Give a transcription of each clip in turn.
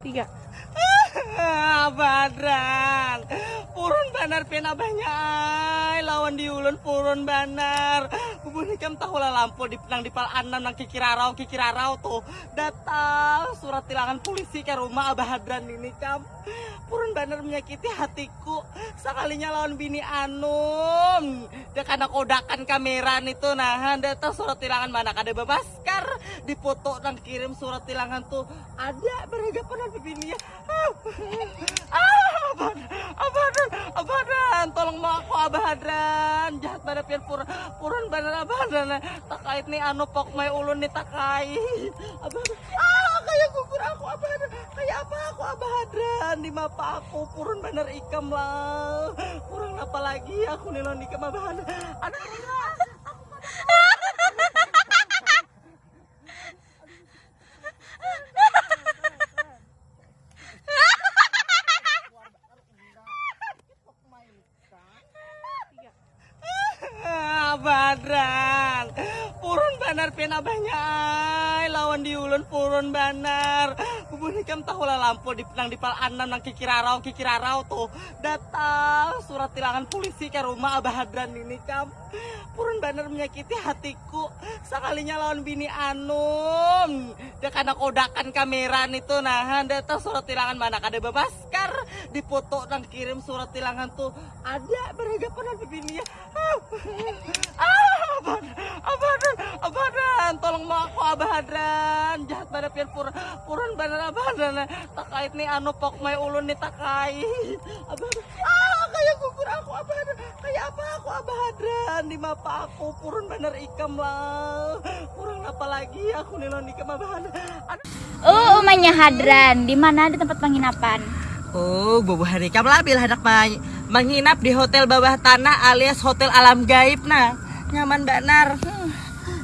tiga. Ah, Badran. Purun banar pena banyak lawan diulun purun banar Bubun ikam tahu lah lampu di nang di pal anam nang kikirarau kikirarau tuh. Datang surat tilangan polisi ke rumah Abah Hadran ini kam Purun banar menyakiti hatiku. Sekalinya lawan bini Anum. Dia karena kodakan kamera itu nah. Datang surat tilangan mana ada babaskar dipoto dan kirim surat tilangan tuh. Ada beragapan bininya ah. Abadan abadan abadan. Tolong mau aku abadran jahat pada pian pur purun bener abadan. Takait nih anu pok mai ulun nih takait abadan ah kayak gugur aku abadan kayak apa aku abadran di mapa aku purun bener ikam lah. Kurang apa lagi aku nilon ikam abadan aduh Badran. Purun banar pena banyak lawan diulun purun banar. Bubun ikam tahu lah lampu di nang di pal anam nang kikirarau kikirarau tuh. Datang surat tilangan polisi ke rumah Abah Hadran ini kam Purun banar menyakiti hatiku. Sekalinya lawan bini Anum dia karena kodakan kamera itu nah. Datang surat tilangan mana ada babaskar dipoto dan kirim surat tilangan tuh. Ada beragapan bininya ah abadan abadan abadan tolong mau aku abadran jahat pada pian pur purun bener abadan takait nih anu pok mai ulun nih takait. Abadan ah kayak gugur aku abadan kayak apa aku abadran di mapa aku purun bener ikam lah kurang apa lagi aku nilon ikam abadan aduh. Oh umanya Hadran. Di mana? Ada tempat penginapan Oh, bobo hari kam labil hendak menginap di hotel bawah tanah alias hotel alam gaib nah. Nyaman benar. Hmm.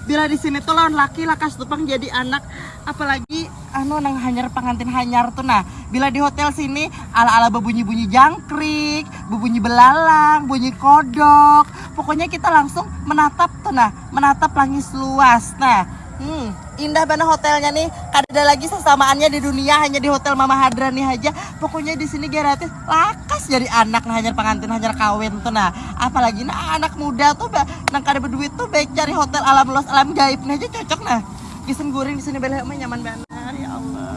Bila di sini tuh lawan laki lakas tupang jadi anak apalagi anu nang hanyar pengantin hanyar tuh nah. Bila di hotel sini ala-ala berbunyi-bunyi jangkrik, berbunyi belalang, bunyi kodok. Pokoknya kita langsung menatap tuh nah, menatap langit luas. Nah, Hmm, indah banget hotelnya nih. Ada lagi sesamaannya di dunia hanya di hotel Mama Hadra nih aja. Pokoknya di sini gratis. Lakas jadi anak nah hanya pengantin hanya kawin tuh nah. Apalagi nah anak muda tuh bah, nang kada berduit tuh baik cari hotel alam los alam gaib nih aja cocok nah. Gisen goreng di sini bela nyaman banget. Ya Allah.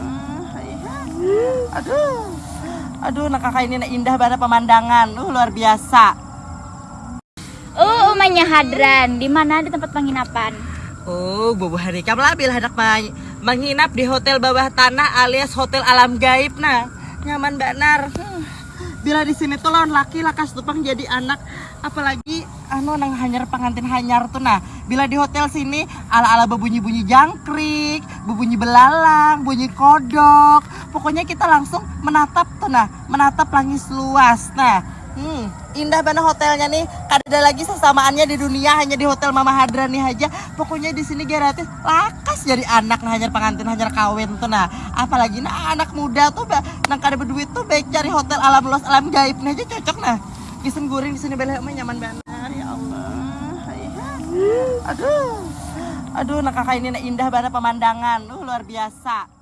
Aduh. Aduh, nah kakak ini nah indah banget pemandangan. Uh, luar biasa. oh umanya Hadran di mana ada tempat penginapan Oh, bobo hari kam labil hendak menginap di hotel bawah tanah alias hotel alam gaib nah. Nyaman benar. Hmm. Bila di sini tuh lawan laki lakas tupang jadi anak apalagi anu nang hanyar pengantin hanyar tuh nah. Bila di hotel sini ala-ala berbunyi-bunyi jangkrik, berbunyi belalang, bunyi kodok. Pokoknya kita langsung menatap tuh nah, menatap langit luas. Nah, Hmm, indah banget hotelnya nih. Ada lagi sesamaannya di dunia hanya di hotel Mama Hadra nih aja. Pokoknya di sini gratis. Lakas jadi anak nah hanya pengantin hanya kawin tuh nah. Apalagi nah anak muda tuh nang kada berduit tuh baik cari hotel alam los alam gaib nih aja cocok nah. Gisen goreng di sini bela mah nyaman banget. Ya Allah. Iya. Aduh. Aduh, nah kakak ini nah indah banget pemandangan. Uh, luar biasa.